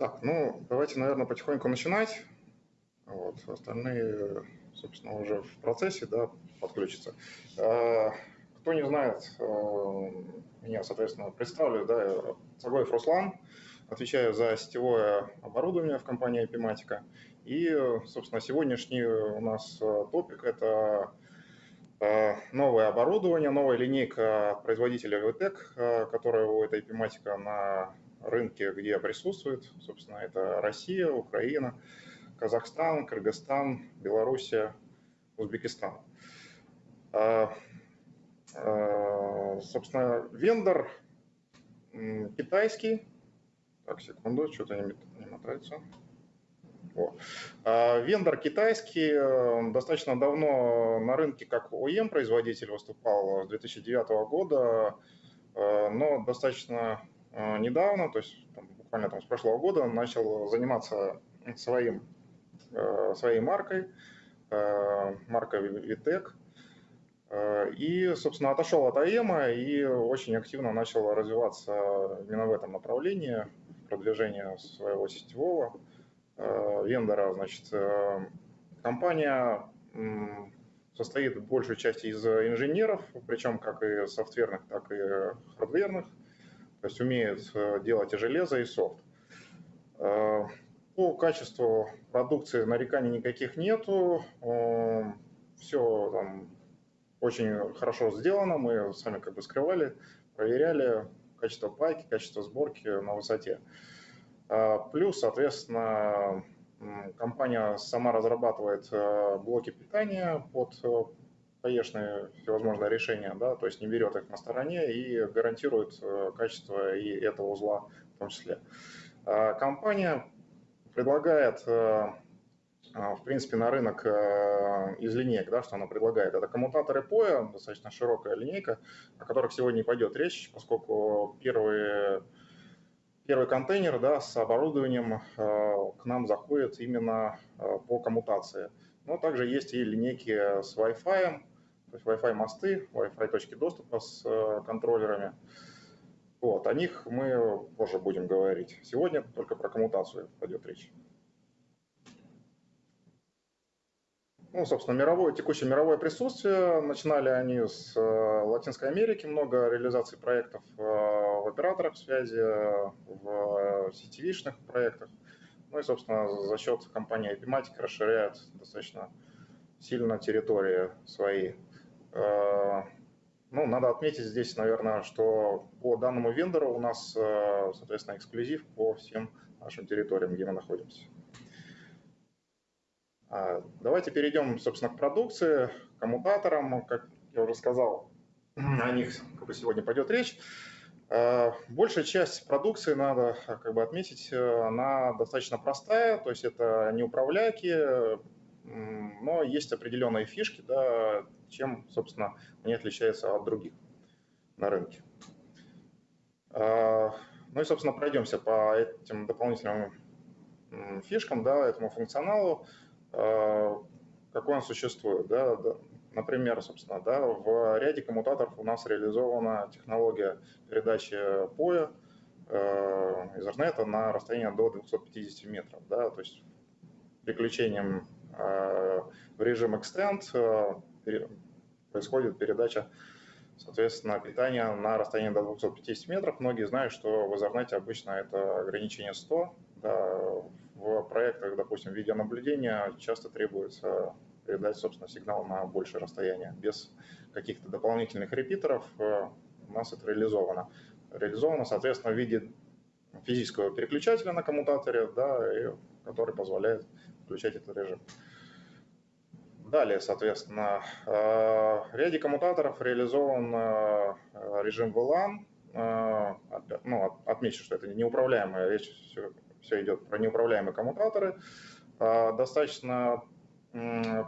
Так, ну, давайте, наверное, потихоньку начинать. Вот, остальные, собственно, уже в процессе, да, подключатся. А, кто не знает, э, меня, соответственно, представлю, да, Цагоев Руслан, отвечаю за сетевое оборудование в компании Epimatica. И, собственно, сегодняшний у нас э, топик – это э, новое оборудование, новая линейка производителя VTEC, которая у этой Epimatica на рынке, где присутствует, собственно, это Россия, Украина, Казахстан, Кыргызстан, Белоруссия, Узбекистан. А, а, собственно, вендор китайский. Так, секунду, что-то не, не мотается. О. А, вендор китайский, достаточно давно на рынке как OEM-производитель выступал с 2009 года, но достаточно недавно, то есть там, буквально там, с прошлого года, начал заниматься своим, э, своей маркой, э, маркой. Э, и, собственно, отошел от АЭМа и очень активно начал развиваться именно в этом направлении, продвижение своего сетевого вендора. Значит, компания состоит большей части из инженеров, причем как и софтверных, так и хардверных то есть умеют э, делать и железо, и софт. Э, по качеству продукции нареканий никаких нету, э, все там очень хорошо сделано, мы сами как бы скрывали, проверяли качество пайки, качество сборки на высоте. Плюс, соответственно, компания сама разрабатывает блоки питания под ПАЕшные всевозможные решения, да, то есть не берет их на стороне и гарантирует э, качество и этого узла в том числе. А компания предлагает, э, а, в принципе, на рынок э, из линеек, да, что она предлагает. Это коммутаторы POE, достаточно широкая линейка, о которых сегодня не пойдет речь, поскольку первые первый контейнер да, с оборудованием к нам заходит именно по коммутации. Но также есть и линейки с Wi-Fi, то есть Wi-Fi мосты, Wi-Fi точки доступа с э, контроллерами. Вот, о них мы позже будем говорить. Сегодня только про коммутацию пойдет речь. Ну, собственно, мировое, текущее мировое присутствие. Начинали они с э, Латинской Америки, много реализаций проектов э, в операторах связи, в сетевишных проектах. Ну и, собственно, за счет компании Epimatic расширяет достаточно сильно территории свои. Э, ну, надо отметить здесь, наверное, что по данному вендору у нас, э, соответственно, эксклюзив по всем нашим территориям, где мы находимся. А, давайте перейдем, собственно, к продукции, к коммутаторам. Как я уже сказал, о них как бы сегодня пойдет речь. Э, большая часть продукции, надо как бы отметить, она достаточно простая, то есть это не управляйки, но есть определенные фишки, да, чем, собственно, они отличаются от других на рынке. А, ну и, собственно, пройдемся по этим дополнительным фишкам, да, этому функционалу, а, какой он существует. Да, Например, собственно, да, в ряде коммутаторов у нас реализована технология передачи POE э, Ethernet на расстояние до 250 метров. Да, то есть переключением э, в режим Extend э, происходит передача, соответственно, питания на расстоянии до 250 метров. Многие знают, что в Ethernet обычно это ограничение 100. Да, в проектах, допустим, видеонаблюдения часто требуется передать, собственно, сигнал на большее расстояние. Без каких-то дополнительных репитеров э, у нас это реализовано. Реализовано, соответственно, в виде физического переключателя на коммутаторе, да, который позволяет включать этот режим. Далее, соответственно, э, в ряде коммутаторов реализован э, режим VLAN. Э, ну, отмечу, что это неуправляемая речь, все, все идет про неуправляемые коммутаторы. Достаточно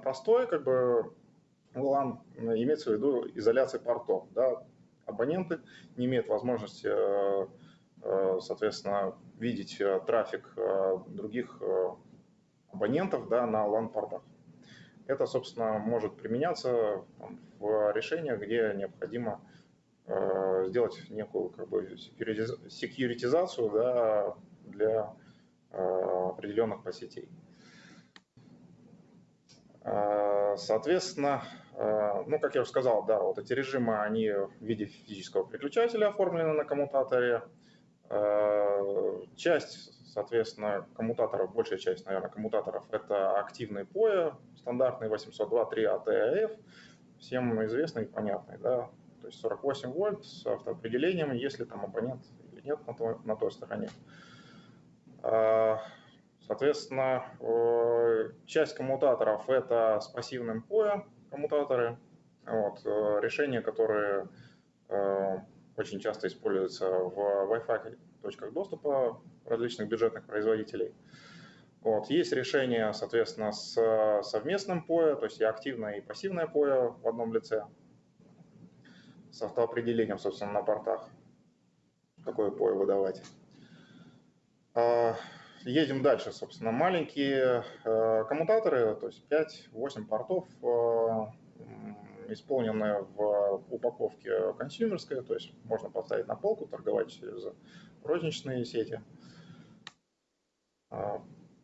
простой, как бы VLAN имеется в виду изоляция портов. Да? Абоненты не имеют возможности, соответственно, видеть трафик других абонентов да, на LAN-портах. Это, собственно, может применяться в решениях, где необходимо э, сделать некую как бы секьюритизацию да, для определенных подсетей. Соответственно, ну, как я уже сказал, да, вот эти режимы, они в виде физического переключателя оформлены на коммутаторе. Часть, соответственно, коммутаторов, большая часть, наверное, коммутаторов – это активный POE, стандартный 802.3 ATF, всем известный и понятный, да, то есть 48 вольт с автоопределением, если там абонент или нет на той, на той стороне. А, соответственно, часть коммутаторов это с пассивным POE коммутаторы, вот, решения, которые э, очень часто используются в Wi-Fi точках доступа различных бюджетных производителей. Вот. Есть решение, соответственно, с совместным POE, то есть и активное, и пассивное POE в одном лице, с автоопределением, собственно, на портах, какое POE выдавать. А, едем дальше, собственно. Маленькие э, коммутаторы, то есть 5-8 портов, исполненные в упаковке консюмерской, то есть можно поставить на полку, торговать через розничные сети. А,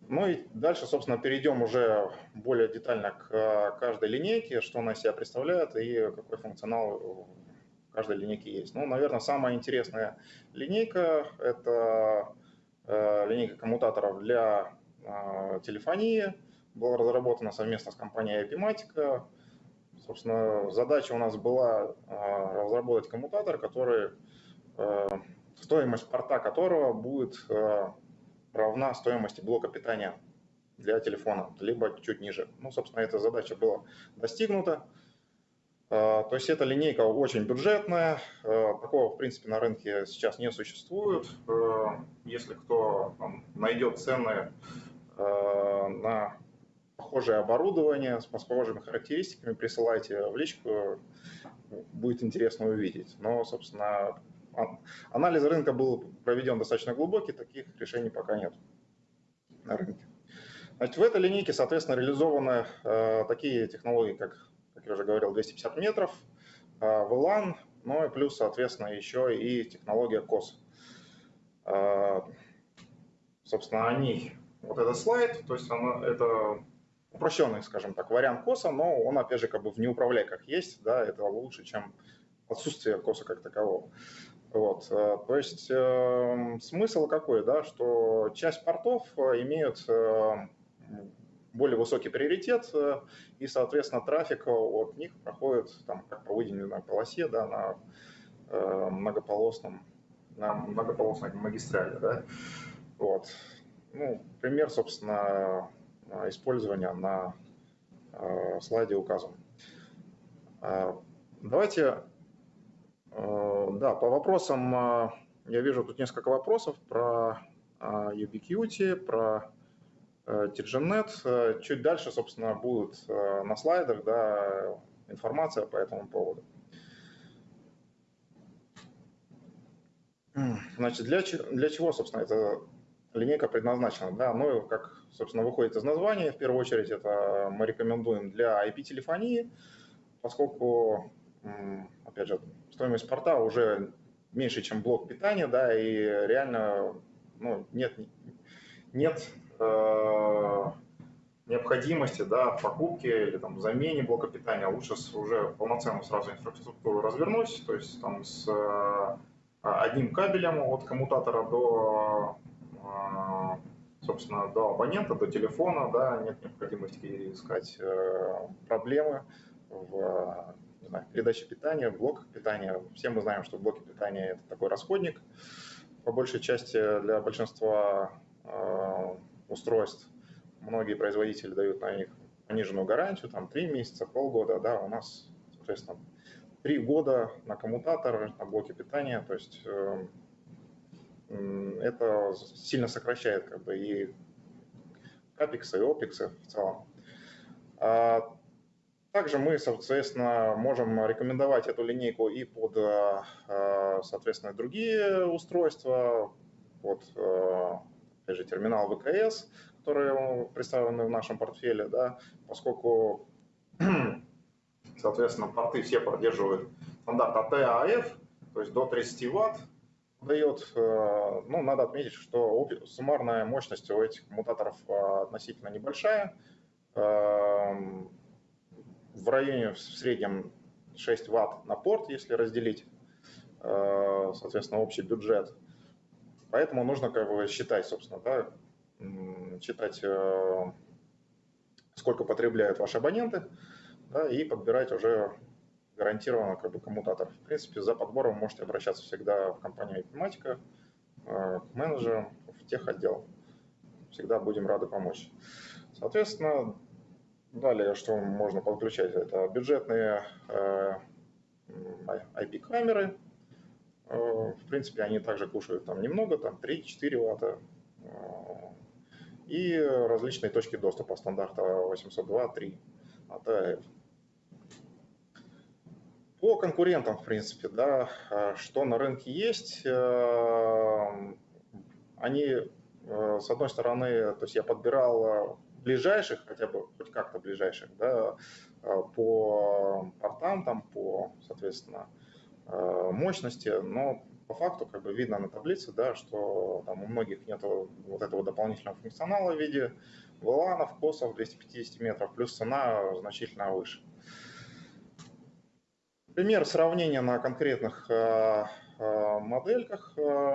ну и дальше, собственно, перейдем уже более детально к каждой линейке, что она из себя представляет и какой функционал в каждой линейке есть. Ну, наверное, самая интересная линейка – это э, линейка коммутаторов для э, телефонии. Была разработана совместно с компанией Epimatica. Собственно, задача у нас была разработать коммутатор, который, стоимость порта которого будет равна стоимости блока питания для телефона, либо чуть ниже. Ну, собственно, эта задача была достигнута. А, то есть эта линейка очень бюджетная, а, такого, в принципе, на рынке сейчас не существует. А, если кто там, найдет цены на похожее оборудование с похожими характеристиками, присылайте в личку, будет интересно увидеть. Но, собственно, Анализ рынка был проведен достаточно глубокий, таких решений пока нет на рынке. Значит, в этой линейке, соответственно, реализованы э, такие технологии, как, как я уже говорил, 250 метров, э, VLAN, ну и плюс, соответственно, еще и технология COS. Э, собственно, они, вот этот слайд, то есть оно, это упрощенный, скажем так, вариант коса, но он, опять же, как бы в неуправляйках есть, да, это лучше, чем отсутствие коса как такового. Вот, э, то есть э, смысл какой, да, что часть портов э, имеют э, более высокий приоритет, э, и, соответственно, трафик от них проходит там, как по выделенной полосе да, на э, многополосном, на многополосной магистрали. Да. Вот. Ну, пример, собственно, использования на слайде указан. Давайте Э, да, по вопросам, э, я вижу тут несколько вопросов про э, Ubiquiti, про TRGNet. Чуть дальше, собственно, будет на слайдах да, информация по этому поводу. Значит, для, для чего, собственно, эта линейка предназначена? Да, ну, как, собственно, выходит из названия, в первую очередь, это мы рекомендуем для IP-телефонии, поскольку, опять же, стоимость порта уже меньше, чем блок питания, да, и реально ну, нет, нет э, необходимости да, в покупке или там, замене блока питания. Лучше уже полноценную сразу инфраструктуру развернуть, то есть там с э, одним кабелем от коммутатора до, э, собственно, до абонента, до телефона, да, нет необходимости искать э, проблемы в не знаю, передачи питания, блоках питания. Все мы знаем, что блоки питания – это такой расходник. По большей части для большинства э, устройств многие производители дают на них пониженную гарантию, там 3 месяца, полгода, да, у нас, соответственно, 3 года на коммутатор, на блоке питания, то есть э, это сильно сокращает как бы и капексы, и опексы в целом. А также мы, соответственно, можем рекомендовать эту линейку и под, э, э, соответственно, другие устройства, под, э, опять же, терминал ВКС, которые представлены в нашем портфеле, да, поскольку, соответственно, порты все поддерживают стандарт AT-AF, то есть до 30 Вт, дает, ну, надо отметить, что суммарная мощность у этих коммутаторов относительно небольшая, в районе в среднем 6 ватт на порт, если разделить, соответственно, общий бюджет. Поэтому нужно как бы считать, собственно, да, считать, сколько потребляют ваши абоненты, да, и подбирать уже гарантированно как бы коммутатор. В принципе, за подбором можете обращаться всегда в компанию Informatica, э, к менеджерам, в тех отдел. Всегда будем рады помочь. Соответственно, далее, что можно подключать, это бюджетные э, IP-камеры. Э, в принципе, они также кушают там немного, там 3-4 ватта. И различные точки доступа стандарта 802.3 от. По конкурентам, в принципе, да, а, что на рынке есть, э, они, э, с одной стороны, то есть я подбирал ближайших, хотя бы хоть как-то ближайших, да, э, по портам, там, по, соответственно, мощности, но по факту как бы видно на таблице, да, что там у многих нет вот этого дополнительного функционала в виде VLAN, косов 250 метров, плюс цена значительно выше. Пример сравнения на конкретных э, э, модельках э,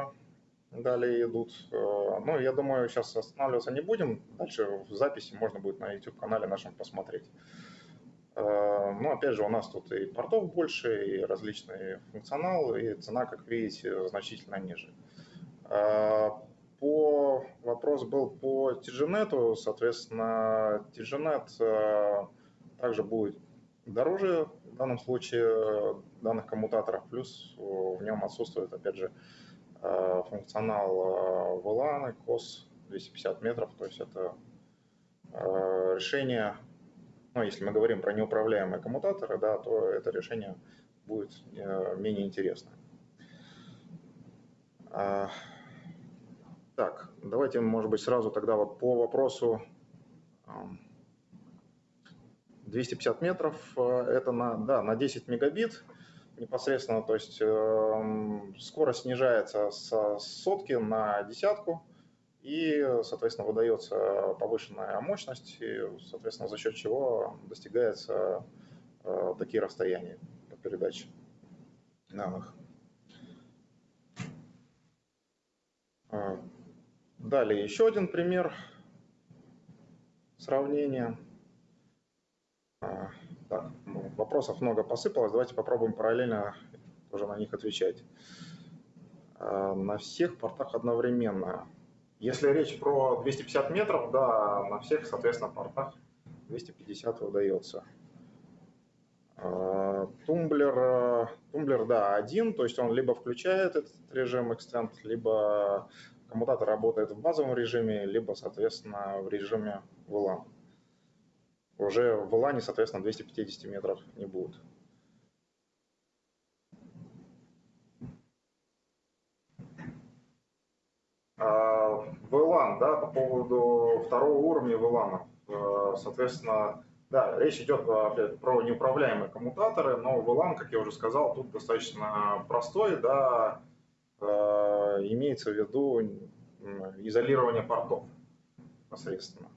далее идут. Ну, я думаю, сейчас останавливаться не будем. Дальше в записи можно будет на YouTube-канале нашем посмотреть. Ну, опять же, у нас тут и портов больше, и различный функционал, и цена, как видите, значительно ниже. По вопрос был по TGNet, соответственно, TGNet также будет дороже в данном случае э, данных коммутаторов, плюс в нем отсутствует, опять же, э, функционал VLAN, э, COS 250 метров, то есть это решение, ну, если мы говорим про неуправляемые коммутаторы, да, то это решение будет менее интересно. Так, давайте, может быть, сразу тогда вот по вопросу 250 метров э, это на, да, на 10 мегабит непосредственно, то есть э, скорость снижается с сотки на десятку, и, соответственно, выдается повышенная мощность, и, соответственно, за счет чего достигается э, такие расстояния по передаче данных. Э, далее еще один пример сравнения. Так, ну, вопросов много посыпалось, давайте попробуем параллельно тоже на них отвечать. А, на всех портах одновременно. Если речь про 250 метров, да, на всех, соответственно, портах 250 выдается. А, тумблер, тумблер, да, один, то есть он либо включает этот режим Extend, либо коммутатор работает в базовом режиме, либо, соответственно, в режиме VLAN уже в лане, соответственно, 250 метров не будет. VLAN, а, да, по поводу второго уровня VLAN. Э, соответственно, да, речь идет про неуправляемые коммутаторы, но VLAN, как я уже сказал, тут достаточно простой, да, э, имеется в виду изолирование портов непосредственно.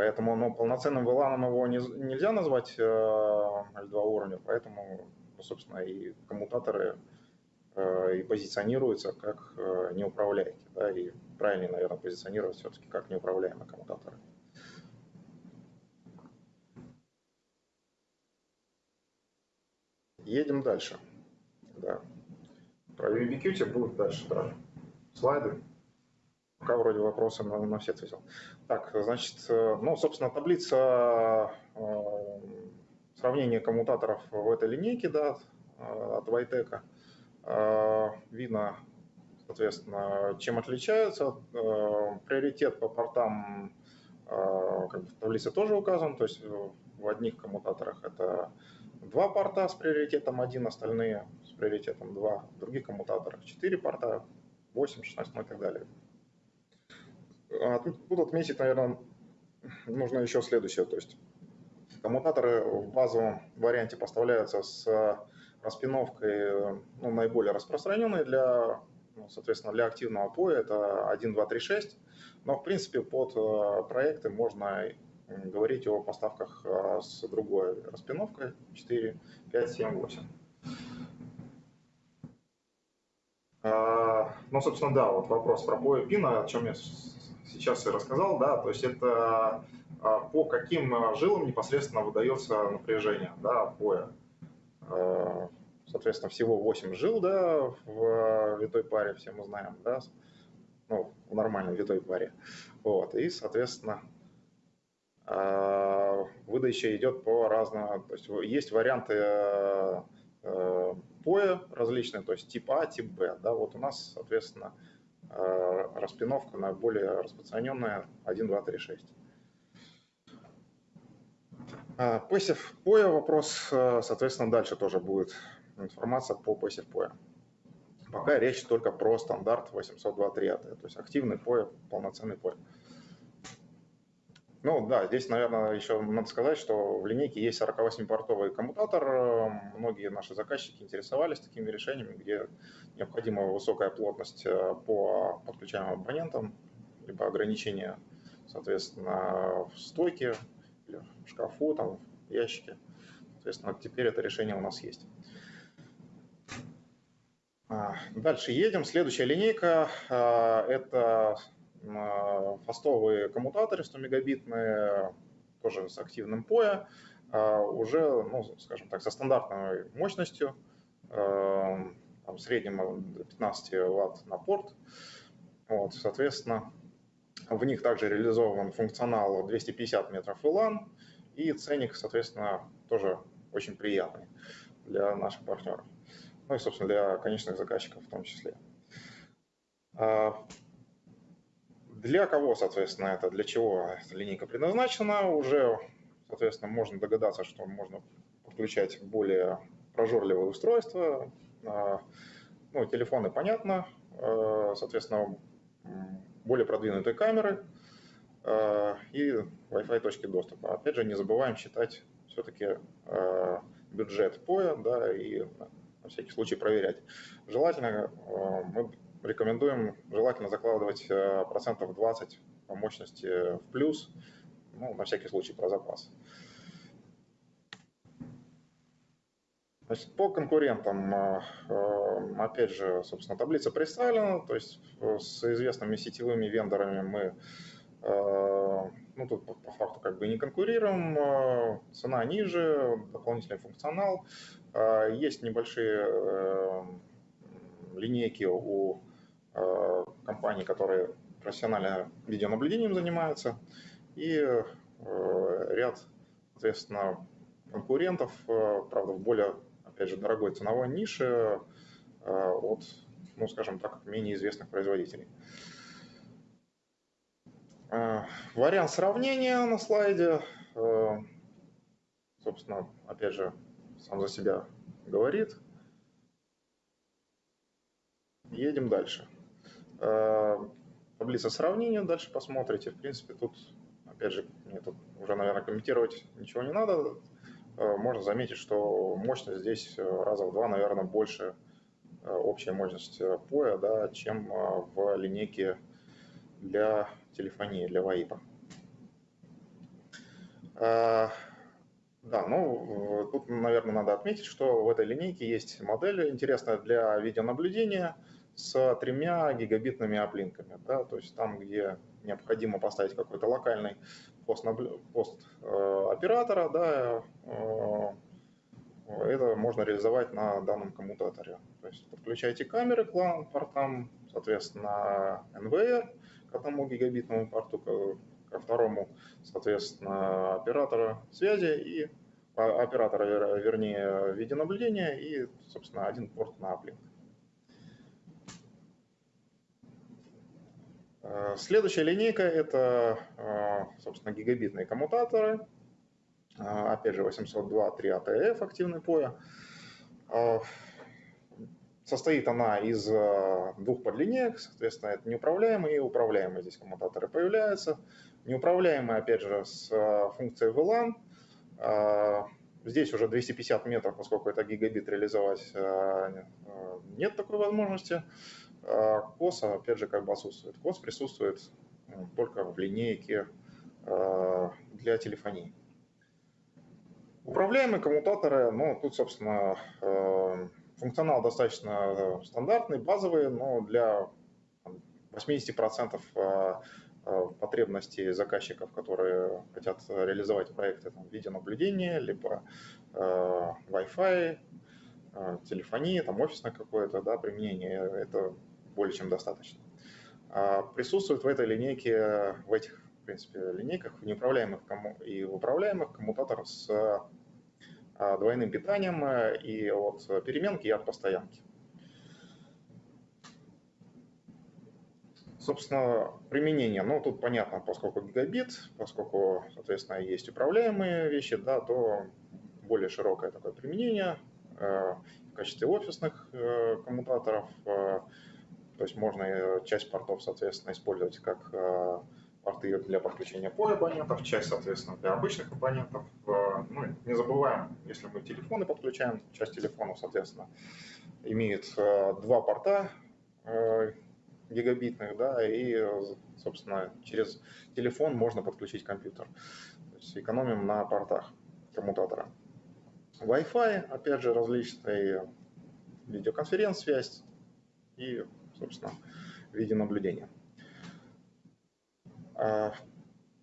Поэтому ну, полноценным VLAN его не, нельзя назвать э, L2 уровня, поэтому, ну, собственно, и коммутаторы э, и позиционируются как э, неуправляемые. Да, и правильнее, наверное, позиционировать все-таки как неуправляемые коммутаторы. Едем дальше. Да. Про Ubiquiti будут дальше да. слайды. Пока вроде вопросы на, на все ответил. Так, значит, э, ну, собственно, таблица э, сравнения коммутаторов в этой линейке, да, э, от Вайтека. Видно, соответственно, чем отличаются. Приоритет по портам как бы в таблице тоже указан, то есть в одних коммутаторах это два порта с приоритетом один, остальные с приоритетом два. В других коммутаторах четыре порта, 8, 16 ну и так далее. А тут, отметить, наверное, нужно еще следующее. То есть коммутаторы в базовом варианте поставляются с распиновкой ну, наиболее распространенной для ну, соответственно, для активного POE это 1, 2, 3, 6. Но, в принципе, под проекты можно говорить о поставках с другой распиновкой 4, 5, 7, 8. Ну, собственно, да, вот вопрос про POE пина, о чем я сейчас и рассказал, да, то есть это а, по каким а, жилам непосредственно выдается напряжение, да, POE. Соответственно, всего 8 жил, да, в витой паре, все мы знаем, да, ну, в нормальной витой паре. Вот, и, соответственно, а, выдача идет по разному, то есть есть варианты POE различные, то есть тип А, тип Б. Да, вот у нас, соответственно, распиновка на более распространенная 1, 2, 3, 6. Passive POE вопрос, э, соответственно, дальше тоже будет информация по Passive POE. Пока речь только про стандарт 802.3 AT, то есть активный POE, полноценный POE. Ну да, здесь, наверное, еще надо сказать, что в линейке есть 48-портовый коммутатор. Многие наши заказчики интересовались такими решениями, где необходима высокая плотность э, по подключаемым абонентам, либо ограничение, соответственно, в стойке, или в шкафу, там, в ящике. Соответственно, теперь это решение у нас есть. А, дальше едем. Следующая линейка а, – это фастовые коммутаторы 100 мегабитные, тоже с активным POE, а, уже, ну, скажем так, со стандартной мощностью, а, там, в среднем 15 Вт на порт. Вот, соответственно, в них также реализован функционал 250 метров VLAN, и ценник, соответственно, тоже очень приятный для наших партнеров. Ну и, собственно, для конечных заказчиков в том числе. Для кого, соответственно, это, для чего эта линейка предназначена, уже, соответственно, можно догадаться, что можно подключать более прожорливые устройства. А, ну, телефоны, понятно, а, соответственно, более продвинутые камеры а, и Wi-Fi точки доступа. Опять же, не забываем считать все-таки бюджет POE, да, и на всякий случай проверять. Желательно мы рекомендуем желательно закладывать э, процентов 20 по мощности в плюс, ну, на всякий случай про запас. Значит, по конкурентам, э, э, опять же, собственно, таблица представлена, то есть с известными сетевыми вендорами мы, ну, тут по факту как бы не конкурируем, цена ниже, дополнительный функционал, есть небольшие линейки у компаний, которые профессионально видеонаблюдением занимаются, и э, ряд, соответственно, конкурентов, э, правда, в более, опять же, дорогой ценовой нише от, ну, скажем так, менее известных производителей. Вариант сравнения на слайде, собственно, опять же, сам за себя говорит. Едем дальше. Э, таблица сравнения, дальше посмотрите. В принципе, тут, опять же, мне тут уже, наверное, комментировать ничего не надо. Э, можно заметить, что мощность здесь раза в два, наверное, больше э, общая мощность POE, да, чем в линейке для телефонии, для ВАИПа. Да, ну, тут, наверное, надо отметить, что в этой линейке есть модель интересная для видеонаблюдения – с тремя гигабитными оплинками. Да, то есть там, где необходимо поставить какой-то локальный пост, пост э, оператора, да, э, это можно реализовать на данном коммутаторе. То есть подключайте камеры к LAN-портам, соответственно, NVR к одному гигабитному порту, ко второму, соответственно, оператора связи и а, оператора, вернее, видеонаблюдения и, собственно, один порт на оплинк. Следующая линейка – это, э, собственно, гигабитные коммутаторы. Э, опять же, 802 3 ATF активный POE. Состоит она из двух подлинеек, соответственно, это неуправляемые и управляемые здесь коммутаторы появляются. Неуправляемые, опять же, с функцией VLAN. Здесь уже 250 метров, поскольку это гигабит реализовать, нет такой возможности. А COS, опять же, как бы отсутствует. COS присутствует только в линейке а, для телефонии. Управляемые коммутаторы, ну, тут, собственно, а, функционал достаточно стандартный, базовый, но для 80% потребностей заказчиков, которые хотят реализовать проекты там, в виде наблюдения, либо Wi-Fi, телефонии, там офисное какое-то да, применение, это более чем достаточно. А присутствует в этой линейке, в этих, в принципе, линейках в неуправляемых и в управляемых коммутатор с а, двойным питанием э, и от переменки, и от постоянки. Собственно, применение, ну, тут понятно, поскольку гигабит, поскольку, соответственно, есть управляемые вещи, да, то более широкое такое применение э, в качестве офисных э, коммутаторов, то есть можно часть портов, соответственно, использовать как порты для подключения по абонентов, часть, соответственно, для обычных абонентов. Ну, не забываем, если мы телефоны подключаем, часть телефонов, соответственно, имеет два порта гигабитных, да, и, собственно, через телефон можно подключить компьютер. То есть экономим на портах коммутатора. Wi-Fi, опять же, различные видеоконференц-связь и, собственно, видеонаблюдение. А,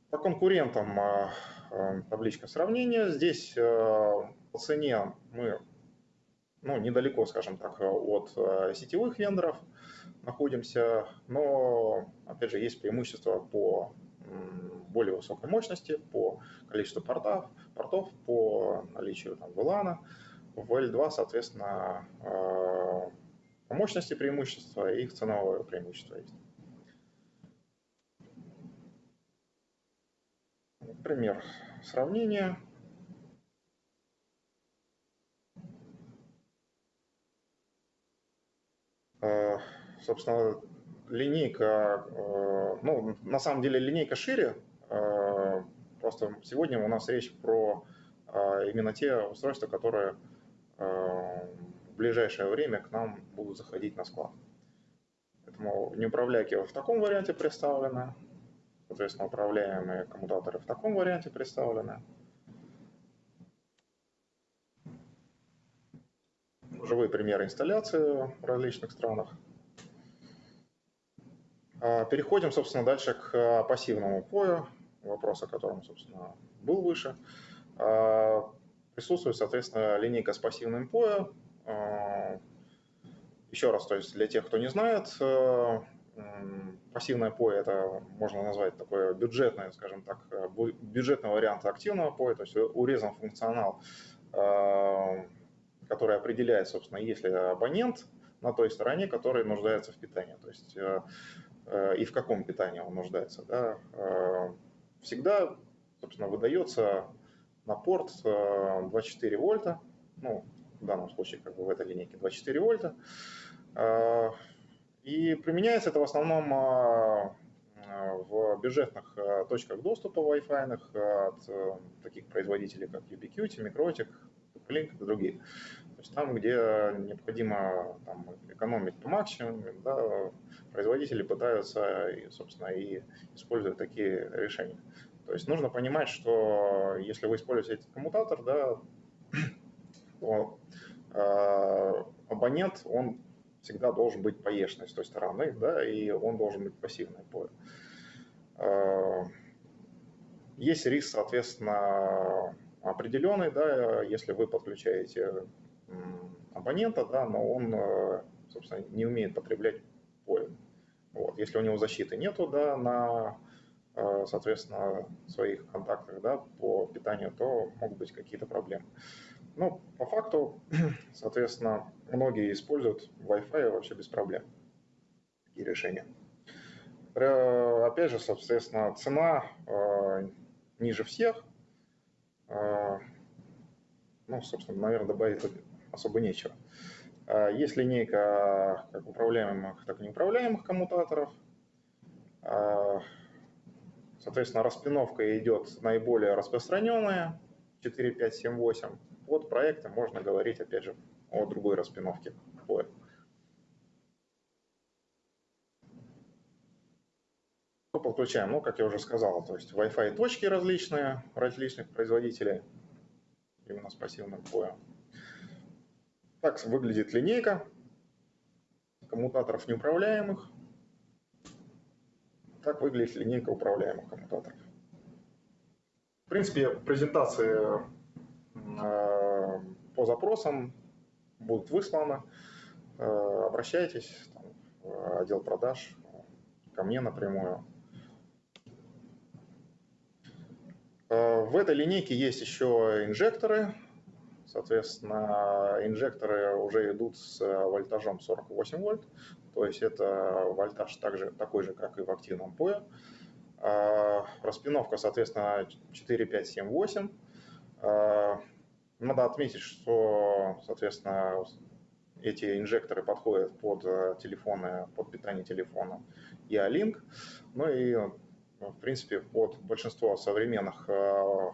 по конкурентам а, а, табличка сравнения. Здесь по цене мы ну, недалеко, скажем так, от сетевых вендоров – находимся, но, опять же, есть преимущества по более высокой мощности, по количеству портов, портов по наличию там, VLAN. В L2, соответственно, по мощности преимущества и их ценовое преимущество есть. Пример сравнения. Uh, собственно, линейка, э, ну, на самом деле линейка шире, э, просто сегодня у нас речь про э, именно те устройства, которые ближайшее время к нам будут заходить на склад. Поэтому неуправляйки в таком варианте представлены, соответственно, управляемые коммутаторы в таком варианте представлены. Живые примеры инсталляции в различных странах. А, переходим, собственно, дальше к пассивному пою, вопрос, о котором, собственно, был выше. А, присутствует, соответственно, линейка с пассивным POE. Еще раз, то есть для тех, кто не знает, пассивное POE это можно назвать такое бюджетное, скажем так, бюджетный вариант активного POE, то есть урезан функционал, который определяет, собственно, есть ли абонент на той стороне, который нуждается в питании. То есть Э, и в каком питании он нуждается. Да. Э, всегда, собственно, выдается на порт 24 э, вольта, ну, в данном случае, как бы в этой линейке 24 вольта, и применяется это в основном в бюджетных точках доступа Wi-Fi от таких производителей, как Ubiquiti, Microtik, Link и другие. То есть там, где необходимо там, экономить по максимуму, да, производители пытаются, собственно, и используют такие решения. То есть нужно понимать, что если вы используете этот коммутатор, да, э, абонент, он всегда должен быть поешный с той стороны, да, и он должен быть пассивный по. Э, есть риск, соответственно, определенный, да, если вы подключаете абонента, да, но он, э, собственно, не умеет потреблять поле. Вот. Если у него защиты нету, да, на, соответственно, своих контактах, да, по питанию, то могут быть какие-то проблемы. Ну, по факту, соответственно, многие используют Wi-Fi вообще без проблем. Такие решения. Опять же, соответственно, цена э, ниже всех. Э, ну, собственно, наверное, добавить особо нечего. А, есть линейка как управляемых, так и неуправляемых коммутаторов. А, соответственно, распиновка идет наиболее распространенная, 4, 5, 7, 8. Вот проекты можно говорить, опять же, о другой распиновке. Что подключаем? Ну, как я уже сказал, то есть Wi-Fi точки различные, различных производителей, именно с пассивным поем. Так выглядит линейка коммутаторов неуправляемых. Так выглядит линейка управляемых коммутаторов. В принципе, презентации по запросам будут высланы. Э, обращайтесь там, в отдел продаж, ко мне напрямую. Э, в этой линейке есть еще инжекторы. Соответственно, инжекторы уже идут с вольтажом 48 вольт. То есть это вольтаж также, такой же, как и в активном POE. Э, распиновка, соответственно, 4, 5, 7, 8. Надо отметить, что, соответственно, эти инжекторы подходят под э, телефоны, под питание телефона и A-Link. Ну и, в принципе, под большинство современных э,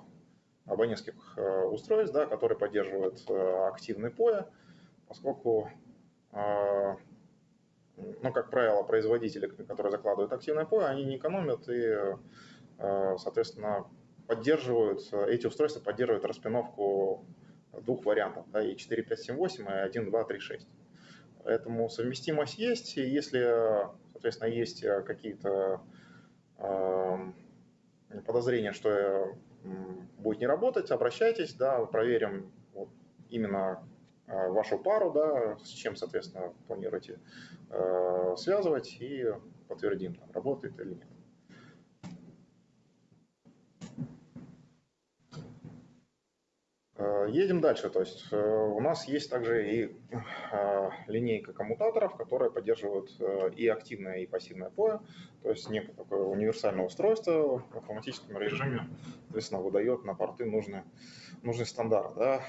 абонентских э, устройств, да, которые поддерживают активный POE, поскольку, ну, как правило, производители, которые закладывают активное POE, они не экономят и, соответственно, поддерживают, эти устройства поддерживают распиновку двух вариантов, да, и 4, 5, 7, 8, и 1, 2, 3, 6. Поэтому совместимость есть, и если, соответственно, есть какие-то э, подозрения, что будет не работать, обращайтесь, да, проверим вот именно э, вашу пару, да, с чем, соответственно, планируете э, связывать и подтвердим, там, работает или нет. Едем дальше. То есть э, у нас есть также и э, линейка коммутаторов, которые поддерживают и активное, и пассивное POE. То есть некое такое универсальное устройство в автоматическом режиме, соответственно, выдает на порты нужный, нужный стандарт. Да?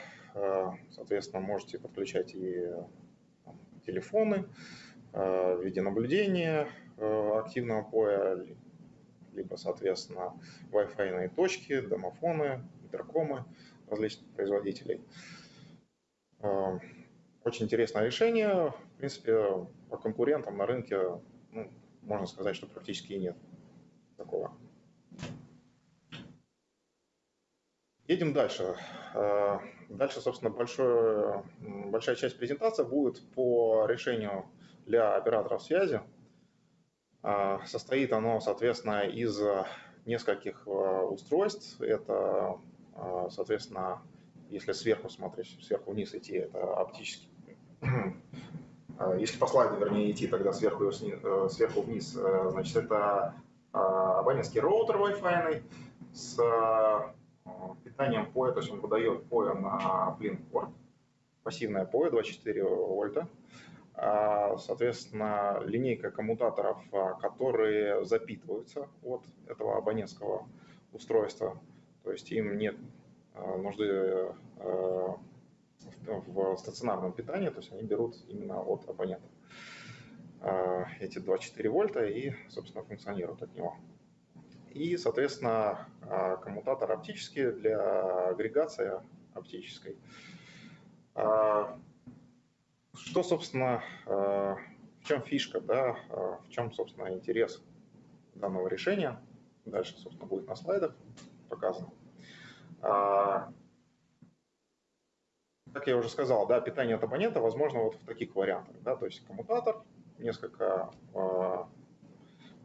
Соответственно, можете подключать и телефоны, видеонаблюдение активного POE, либо, соответственно, Wi-Fi точки, домофоны, интеркомы различных производителей. Э, очень интересное решение. В принципе, по конкурентам на рынке ну, можно сказать, что практически и нет такого. Едем дальше. Э, дальше, собственно, большое, большая часть презентации будет по решению для операторов связи. Э, состоит оно, соответственно, из нескольких устройств. Это соответственно, если сверху смотреть, сверху вниз идти, это оптический. А, если по слайду, вернее, идти, тогда сверху, э, сверху вниз, э, значит, это а, абонентский роутер Wi-Fi с питанием POE, то есть он выдает POE на Blink порт, пассивная POE 24 вольта. Соответственно, линейка коммутаторов, которые запитываются от этого абонентского устройства. То есть им нет а, нужды а, в стационарном питании, то есть они берут именно от абонента а, эти 2,4 вольта и, собственно, функционируют от него. И, соответственно, коммутатор оптический для агрегации оптической. Что, собственно, в чем фишка, да, в чем, собственно, интерес данного решения? Дальше, собственно, будет на слайдах показано. А, как я уже сказал, да, питание от абонента возможно вот в таких вариантах. Да, то есть коммутатор, несколько, а,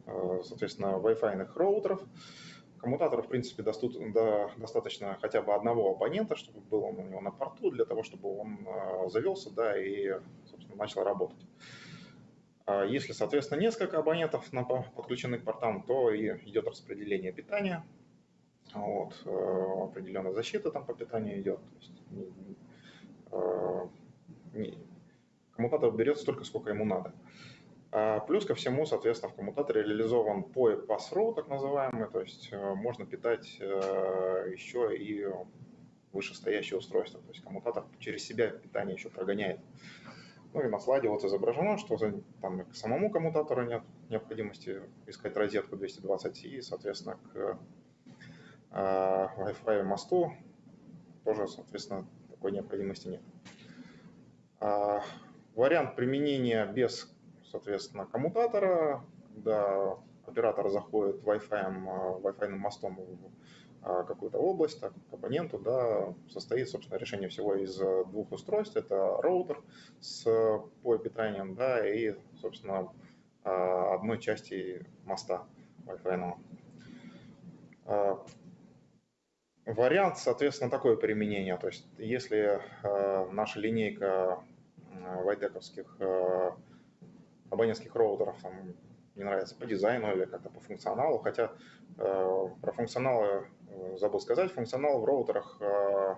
а, соответственно, Wi-Fi роутеров. Коммутатор, в принципе, достаточно хотя бы одного абонента, чтобы был он у него на порту, для того, чтобы он завелся да, и, собственно, начал работать. Если, соответственно, несколько абонентов подключены к портам, то и идет распределение питания вот, э, определенная защита там по питанию идет. То есть, не, э, коммутатор берет столько, сколько ему надо. А плюс ко всему, соответственно, в коммутаторе реализован POE pass-through, так называемый, то есть э, можно питать еще и вышестоящее устройство. То есть коммутатор через себя питание еще прогоняет. Ну и на слайде вот изображено, что там к самому коммутатору нет необходимости искать розетку 220 и, соответственно, к а Wi-Fi мосту тоже, соответственно, такой необходимости нет. А вариант применения без, соответственно, коммутатора, когда оператор заходит Wi-Fi, Wi-Fi мостом в какую-то область, так, абоненту, да, состоит, собственно, решение всего из двух устройств. Это роутер с POE-питанием, да, и, собственно, одной части моста Wi-Fi. Вариант, соответственно, такое применение. То есть, если э, наша линейка э, вайдековских э, абонентских роутеров там, не нравится по дизайну или как-то по функционалу, хотя э, про функционалы э, забыл сказать, функционал в роутерах э,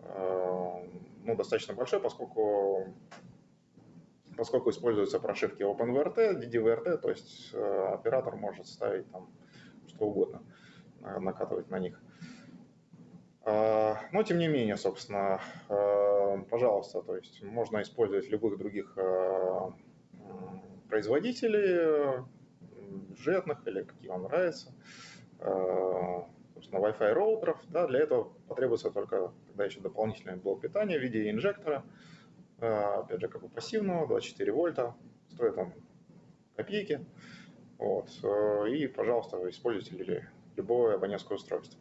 э, ну, достаточно большой, поскольку поскольку используются прошивки OpenVRT, DDVRT, то есть э, оператор может ставить там что угодно, накатывать на них. А, но тем не менее, собственно, а, пожалуйста, то есть можно использовать любых других а, производителей, бюджетных или какие вам нравятся, собственно, Wi-Fi роутеров. Да, для этого потребуется только тогда еще дополнительный блок питания в виде инжектора, опять же, как бы пассивного, 24 вольта, стоит он копейки. Вот. И, пожалуйста, используйте любое абонентское устройство.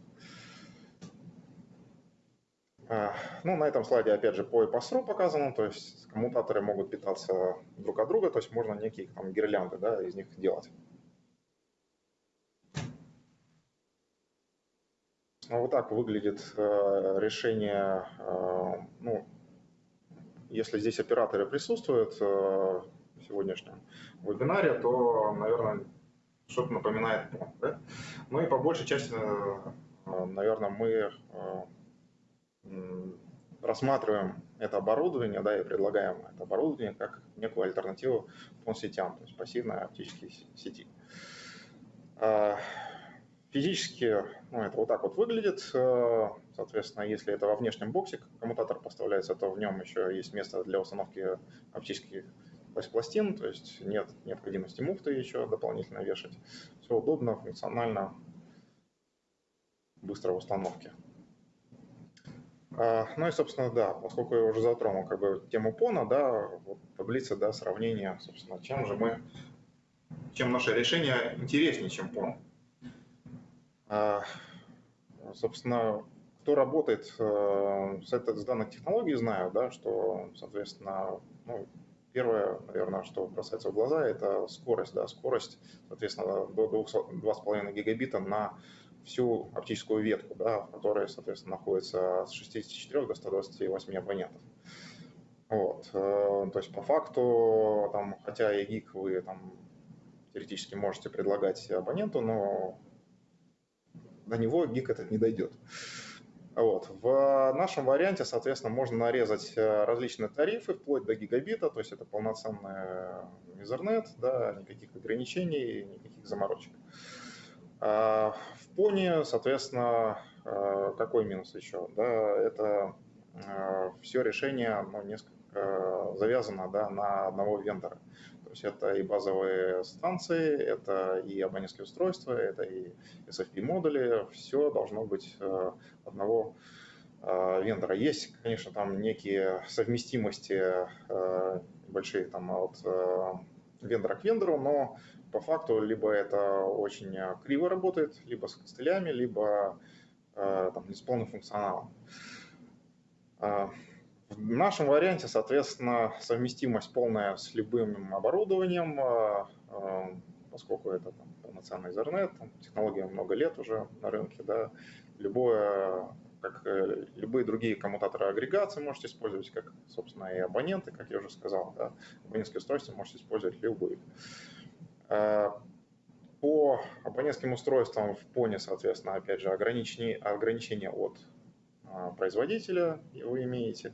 А, ну, на этом слайде, опять же, по и по сру показано, то есть коммутаторы могут питаться друг от друга, то есть можно некие там гирлянды да, из них делать. Ну, вот так выглядит э, решение, э, ну, если здесь операторы присутствуют э, в сегодняшнем вебинаре, то, наверное, что-то напоминает Да? Ну и по большей части, наверное, мы рассматриваем это оборудование, да, и предлагаем это оборудование как некую альтернативу сетям, то есть пассивной оптические сети. А, физически ну, это вот так вот выглядит. А, соответственно, если это во внешнем боксе коммутатор поставляется, то в нем еще есть место для установки оптических пластин, то есть нет необходимости муфты еще дополнительно вешать. Все удобно, функционально, быстро в установке. А, ну и, собственно, да, поскольку я уже затронул как бы тему ПОНа, да, вот таблица, да, сравнения, собственно, чем же мы, чем наше решение интереснее, чем ПОН. А, собственно, кто работает э, с, этой, с данной технологией, знаю, да, что, соответственно, ну, первое, наверное, что бросается в глаза, это скорость, да, скорость, соответственно, до 2,5 гигабита на всю оптическую ветку, да, в которой, соответственно, находится с 64 до 128 абонентов. Вот. Э, то есть по факту, там, хотя и гиг вы там, теоретически можете предлагать абоненту, но до него гиг этот не дойдет. Вот. В нашем варианте, соответственно, можно нарезать э, различные тарифы вплоть до гигабита, то есть это полноценный Ethernet, да, никаких ограничений, никаких заморочек. А в Пони, соответственно, а, какой минус еще? Да, это а, все решение ну, несколько завязано да, на одного вендора. То есть это и базовые станции, это и абонентские устройства, это и SFP-модули, все должно быть одного вендора. Есть, конечно, там некие совместимости большие там от вендора к вендору, но по факту либо это очень э, криво работает, либо с костылями, либо э, там, не с полным функционалом. Э, в нашем варианте, соответственно, совместимость полная с любым оборудованием, поскольку это там, полноценный Ethernet, технология много лет уже на рынке, да, любое, как любые другие коммутаторы агрегации можете использовать, как, собственно, и абоненты, как я уже сказал, да, абонентские устройства можете использовать любые. Э, по абонентским устройствам в ПОНе, соответственно, опять же, ограничения, ограничения от э, производителя вы имеете.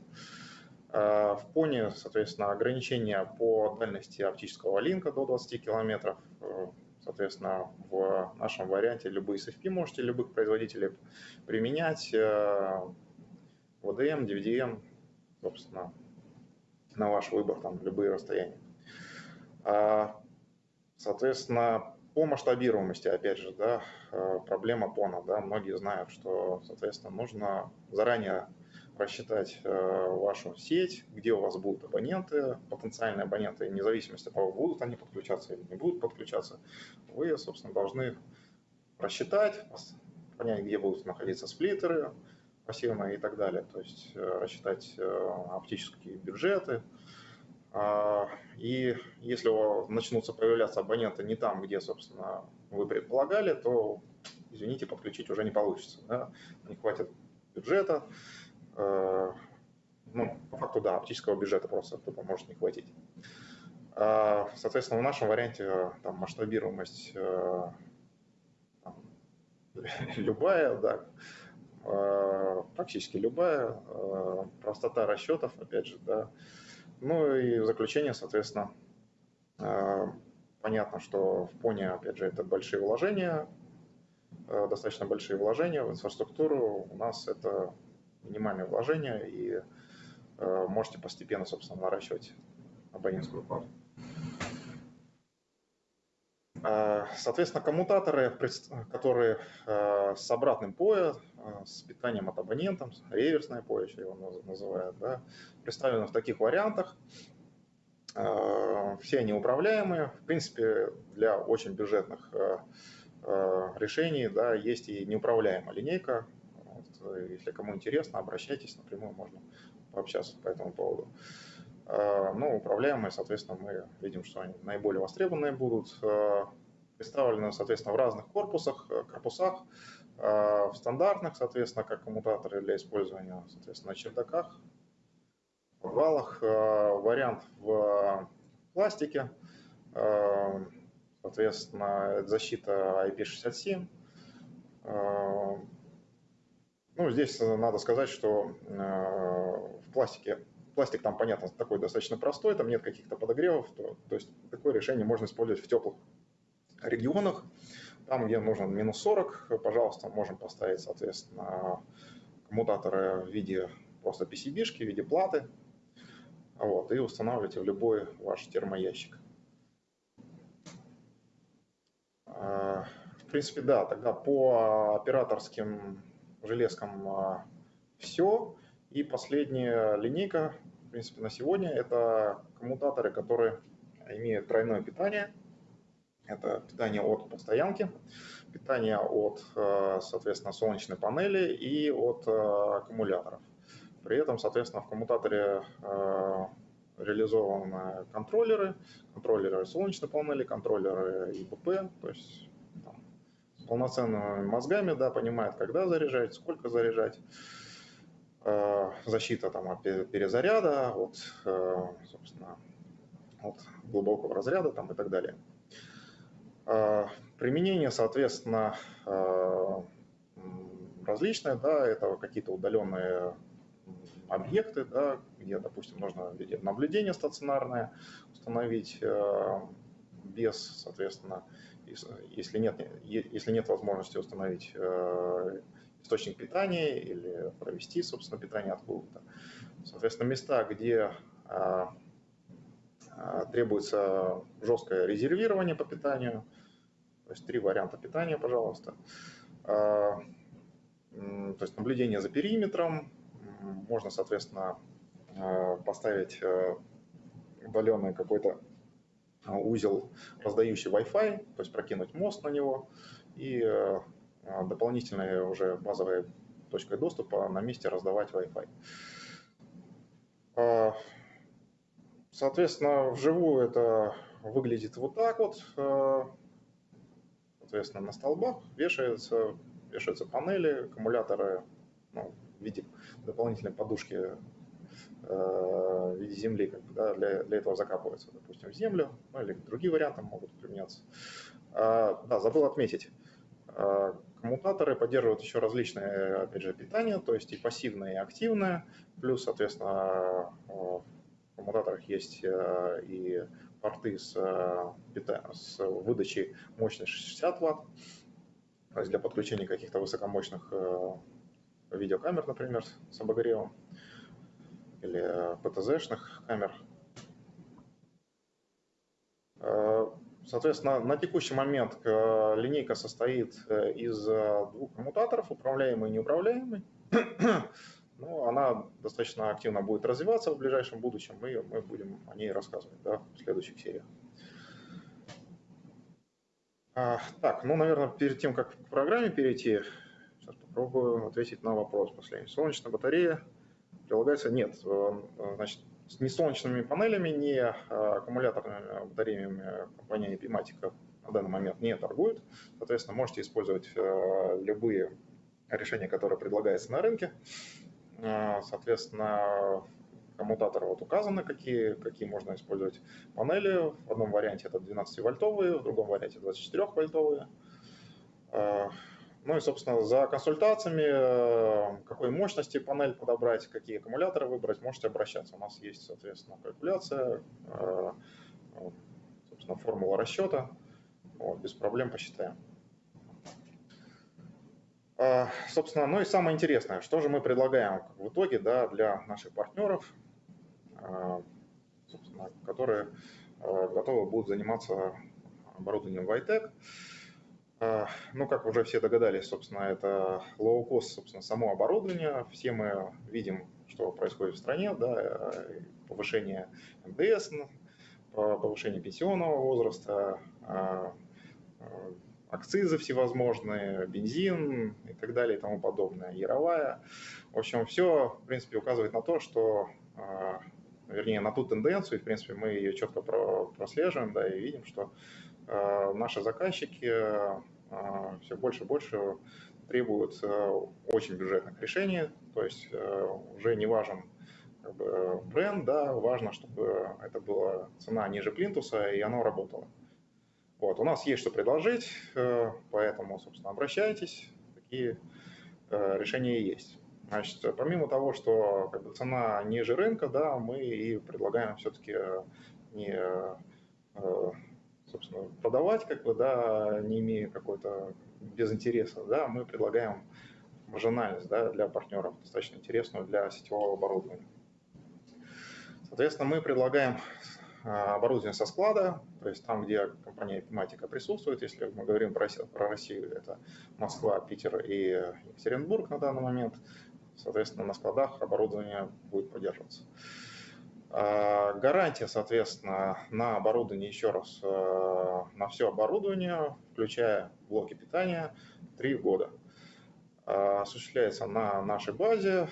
Э, в ПОНе, соответственно, ограничения по дальности оптического линка до 20 километров. Соответственно, в нашем варианте любые SFP можете любых производителей применять. VDM, DVDM, собственно, на ваш выбор, там любые расстояния. Соответственно, по масштабируемости, опять же, да, э, проблема ПОНа, да, многие знают, что, соответственно, нужно заранее просчитать вашу сеть, где у вас будут абоненты, потенциальные абоненты, вне зависимости от того, будут они подключаться или не будут подключаться, вы, собственно, должны рассчитать, понять, где будут находиться сплиттеры пассивные и так далее, то есть рассчитать оптические бюджеты, и если начнутся появляться абоненты не там, где, собственно, вы предполагали, то, извините, подключить уже не получится. Да? Не хватит бюджета. Э, ну, по факту, да, оптического бюджета просто тупо может не хватить. А, соответственно, в нашем варианте там, масштабируемость э, там, любая, да, э, практически любая, простота расчетов, опять же, да, ну и в заключение, соответственно, э, понятно, что в Пони, опять же, это большие вложения, э, достаточно большие вложения в инфраструктуру. У нас это минимальные вложения, и э, можете постепенно, собственно, наращивать абонентскую плату. Соответственно, коммутаторы, которые с обратным POE, с питанием от абонента, реверсное POE еще его называют, да, представлены в таких вариантах. Все они управляемые. В принципе, для очень бюджетных решений да, есть и неуправляемая линейка. Если кому интересно, обращайтесь, напрямую можно пообщаться по этому поводу. Но управляемые, соответственно, мы видим, что они наиболее востребованные будут. Представлены, соответственно, в разных корпусах, корпусах. А, в стандартных, соответственно, как коммутаторы для использования, соответственно, на чердаках, в подвалах. А, вариант в пластике, а, соответственно, защита IP67. Ну, здесь надо сказать, что в пластике пластик там, понятно, такой достаточно простой, там нет каких-то подогревов, то, то есть такое решение можно использовать в теплых регионах. Там, где нужно минус 40, пожалуйста, можем поставить, соответственно, коммутаторы в виде просто PCB-шки, в виде платы. Вот, и устанавливайте в любой ваш термоящик. А, в принципе, да, тогда по операторским железкам а, все. И последняя линейка, в принципе, на сегодня, это коммутаторы, которые имеют тройное питание – это питание от постоянки, питание от, э, соответственно, солнечной панели и от э, аккумуляторов. При этом, соответственно, в коммутаторе э, реализованы контроллеры, контроллеры солнечной панели, контроллеры ИПП, то есть там, с полноценными мозгами, да, понимает, когда заряжать, сколько заряжать, защита там, от перезаряда, от, собственно, от глубокого разряда там, и так далее. А, применение, соответственно, различное, да, это какие-то удаленные объекты, да, где, допустим, нужно наблюдение стационарное установить без, соответственно, если нет, если нет возможности установить источник питания или провести, собственно, питание откуда-то. Соответственно, места, где требуется жесткое резервирование по питанию, то есть три варианта питания, пожалуйста. А, то есть наблюдение за периметром. Можно, соответственно, а, поставить удаленный какой-то а, узел, раздающий Wi-Fi, то есть прокинуть мост на него и дополнительной уже базовой точкой доступа на месте раздавать Wi-Fi. Соответственно, вживую это выглядит вот так вот соответственно, на столбах вешаются, вешаются панели, аккумуляторы ну, в виде дополнительной подушки в виде земли как бы, да, для, для этого закапываются, допустим, в землю, ну, или другие варианты могут применяться. А, да, забыл отметить. Коммутаторы поддерживают еще различные, опять же, питания, то есть и пассивное, и активное, плюс, соответственно, в коммутаторах есть э, и порты с, э, с выдачей мощности 60 Вт, то есть для подключения каких-то высокомощных э, видеокамер, например, с обогревом, или ПТЗ-шных камер. Э, соответственно, на текущий момент линейка состоит из двух коммутаторов, управляемый и неуправляемый. но она достаточно активно будет развиваться в ближайшем будущем, и мы будем о ней рассказывать да, в следующих сериях. А, так, ну, наверное, перед тем, как к программе перейти, сейчас попробую ответить на вопрос последний. Солнечная батарея прилагается? Нет. Э, значит, с солнечными панелями, ни аккумуляторными батареями компания Epimatica на данный момент не торгует. Соответственно, можете использовать э, любые решения, которые предлагаются на рынке. Э, соответственно, коммутаторы вот указаны, какие, какие можно использовать панели. В одном варианте это 12-вольтовые, в другом варианте 24-вольтовые. Э, ну и, собственно, за консультациями, какой мощности панель подобрать, какие аккумуляторы выбрать, можете обращаться. У нас есть, соответственно, калькуляция, собственно, формула расчета. Вот, без проблем посчитаем. А, собственно, ну и самое интересное, что же мы предлагаем в итоге да, для наших партнеров, а, которые готовы будут заниматься оборудованием Vitec. Ну, как уже все догадались, собственно, это low-cost, собственно, само оборудование. Все мы видим, что происходит в стране, да, повышение МДС, повышение пенсионного возраста, Э, акцизы всевозможные, бензин и так далее и тому подобное, яровая. В общем, все, в принципе, указывает на то, что, э, вернее, на ту тенденцию, и, в принципе, мы ее четко прослеживаем, да, и видим, что э, наши заказчики все больше и больше требуют очень бюджетных решений, то есть уже не важен как бы, бренд, да, важно, чтобы это была цена ниже плинтуса, и оно работало. Вот, у нас есть что предложить, э, поэтому, собственно, обращайтесь, такие э, решения есть. Значит, помимо того, что как бы, цена ниже рынка, да, мы и предлагаем все-таки э, не собственно, продавать, как бы, да, не имея какой-то без интереса, да, мы предлагаем маржинальность да, для партнеров, достаточно интересную для сетевого оборудования. Соответственно, мы предлагаем а, оборудование со склада, то есть там, где компания Epimatica присутствует, если мы говорим про Россию, это Москва, Питер и Екатеринбург на данный момент, соответственно, на складах оборудование будет поддерживаться. А, гарантия, соответственно, на оборудование, еще раз, а, на все оборудование, включая блоки питания, 3 года. Осуществляется на нашей базе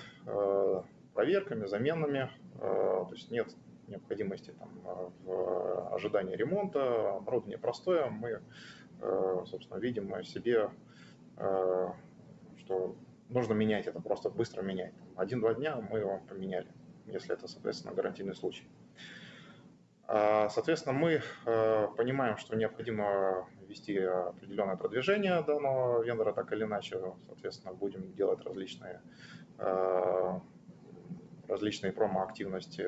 проверками, заменами, то есть нет необходимости там, э, в ожидании ремонта, оборудование простое, мы, э, собственно, видим себе, э, что нужно менять это, просто быстро менять. Один-два дня мы его поменяли, если это, соответственно, гарантийный случай. А, соответственно, мы понимаем, что необходимо вести определенное продвижение данного вендора, так или иначе, соответственно, будем делать различные, различные промо-активности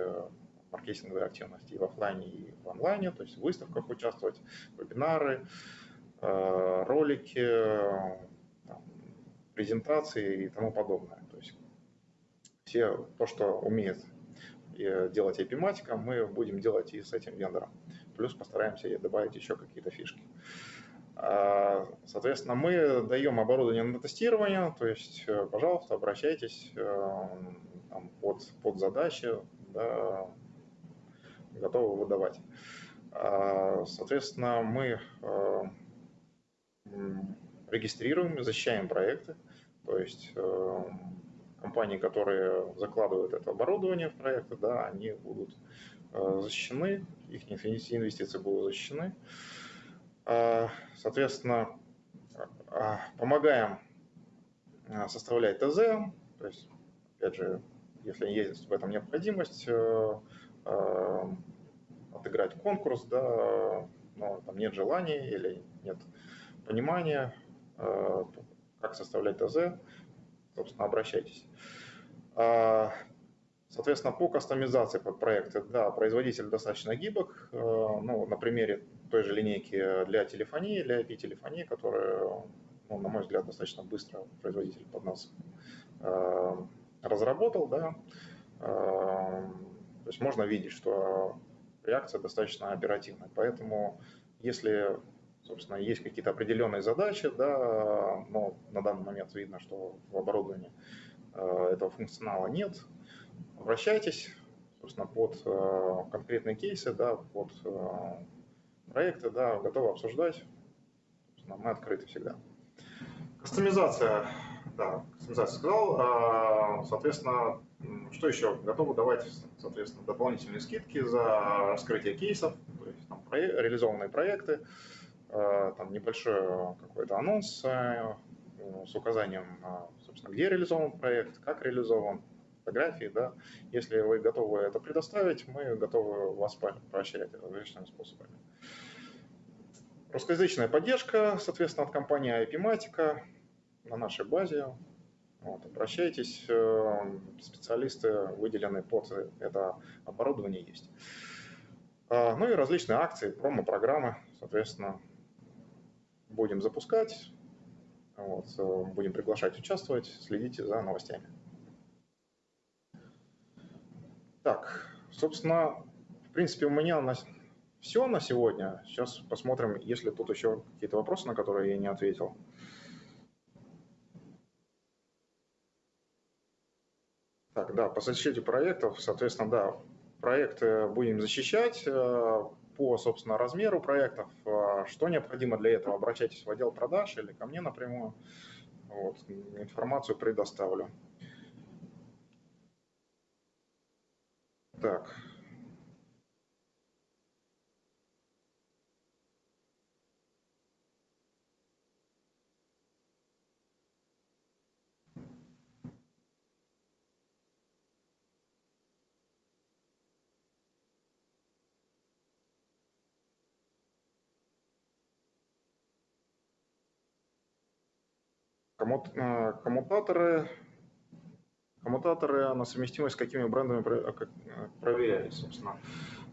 маркетинговые активности и в офлайне, и в онлайне, то есть в выставках участвовать, вебинары, э, ролики, презентации и тому подобное. То есть все то, что умеет э, делать эпиматика, мы будем делать и с этим вендором. Плюс постараемся добавить еще какие-то фишки. А, соответственно, мы даем оборудование на тестирование, то есть, э, пожалуйста, обращайтесь там, под, под задачи, да, готовы выдавать. А, соответственно, мы э, регистрируем, защищаем проекты, то есть э, компании, которые закладывают это оборудование в проекты, да, они будут э, защищены, их инвестиции будут защищены. А, соответственно, а, помогаем составлять ТЗ, то есть, опять же, если есть в этом необходимость, отыграть конкурс, да, но там нет желания или нет понимания, э, как составлять ТЗ, собственно, обращайтесь. А, соответственно, по кастомизации под проекты, да, производитель достаточно гибок. Э, ну, на примере той же линейки для телефонии, для IP-телефонии, которая, ну, на мой взгляд, достаточно быстро производитель под нас э, разработал, да, эм, то есть можно видеть, что реакция достаточно оперативная. Поэтому если, собственно, есть какие-то определенные задачи, да, но на данный момент видно, что в оборудовании этого функционала нет, обращайтесь, собственно, под конкретные кейсы, да, под проекты, да, готовы обсуждать. Мы открыты всегда. Кастомизация, да, кастомизация сказал. Соответственно, что еще? Готовы давать, соответственно, дополнительные скидки за раскрытие кейсов, то есть там, реализованные проекты, там небольшой какой-то анонс э, с указанием, собственно, где реализован проект, как реализован, фотографии, да. Если вы готовы это предоставить, мы готовы вас поощрять различными способами. Русскоязычная поддержка, соответственно, от компании IP-Matica на нашей базе. Вот, обращайтесь, э, специалисты выделены под это оборудование есть. А, ну и различные акции, промо-программы, соответственно, будем запускать, вот, э, будем приглашать участвовать, следите за новостями. Так, собственно, в принципе, у меня на все на сегодня. Сейчас посмотрим, есть ли тут еще какие-то вопросы, на которые я не ответил. Так, да, по защите проектов, соответственно, да, проекты будем защищать э, по, собственно, размеру проектов. Э, что необходимо для этого? Обращайтесь в отдел продаж или ко мне напрямую. Вот, информацию предоставлю. Так, Э, коммутаторы, коммутаторы на совместимость с какими брендами э, э, проверялись, собственно.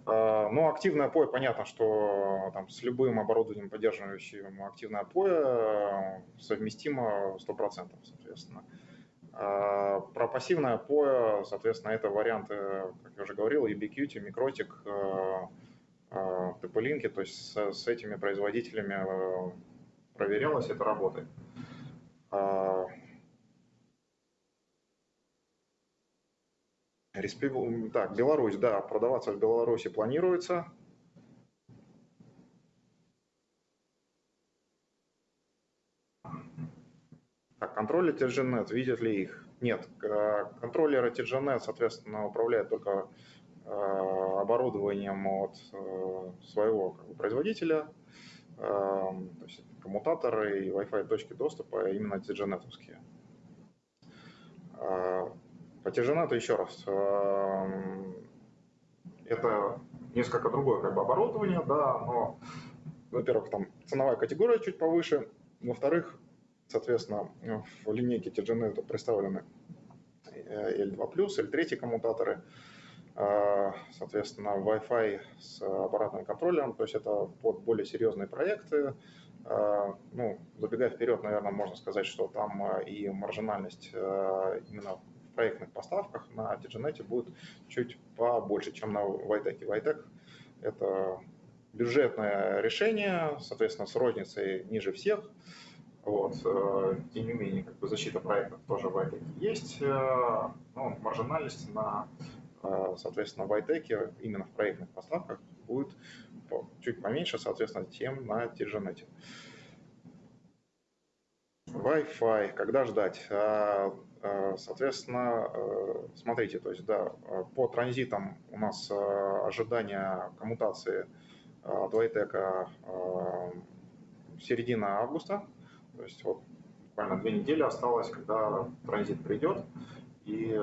Ну, активное POE, понятно, что там, с любым оборудованием, поддерживающим активное POE, совместимо 100%, соответственно. Про пассивное POE, соответственно, это варианты, как я уже говорил, Ubiquiti, Microtic, TP-Link, то есть с, с этими производителями проверялось, это работает. А, так, Беларусь, да, продаваться в Беларуси планируется. Так, контроллер TGNet, видят ли их? Нет, контроллеры TGNet, соответственно, управляют только а, оборудованием от э, своего производителя. То есть коммутаторы и Wi-Fi точки доступа именно tgnet а, По tgnet еще раз, а, это несколько другое как бы оборудование, да, но, во-первых, там ценовая категория чуть повыше, во-вторых, соответственно, в линейке TGNet представлены L2+, L3 коммутаторы, а, соответственно, Wi-Fi с аппаратным контролем, то есть это под более серьезные проекты, а, ну, забегая вперед, наверное, можно сказать, что там а, и маржинальность а, именно в проектных поставках на TGNet будет чуть побольше, чем на Vitec. Vitec – это бюджетное решение, соответственно, с розницей ниже всех. Вот. Тем не менее, как бы защита проектов тоже в Vitec есть, но маржинальность на, соответственно, в Vitec именно в проектных поставках будет чуть поменьше, соответственно, тем на TGNet. Wi-Fi, когда ждать? А, а, соответственно, э, смотрите, то есть, да, по транзитам у нас э, ожидание коммутации от Вайтека середина августа, то есть вот буквально две недели осталось, когда транзит придет, и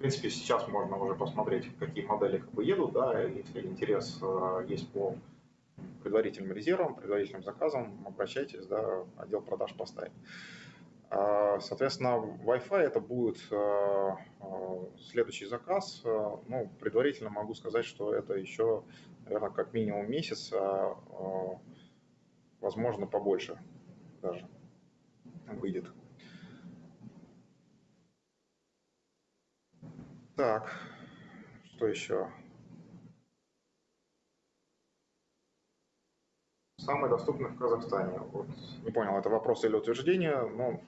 принципе, сейчас можно уже посмотреть, какие модели как бы едут, да, если интерес э, есть по предварительным резервам, предварительным заказам, обращайтесь, да, отдел продаж поставит. А, соответственно, Wi-Fi это будет э, э, следующий заказ. Ну, предварительно могу сказать, что это еще, наверное, как минимум месяц, а возможно, побольше даже выйдет. Так, что еще? Самый доступный в Казахстане. Вот. Не понял, это вопрос или утверждение, но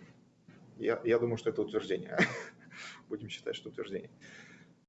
Я, я думаю, что это утверждение. Будем считать, что утверждение.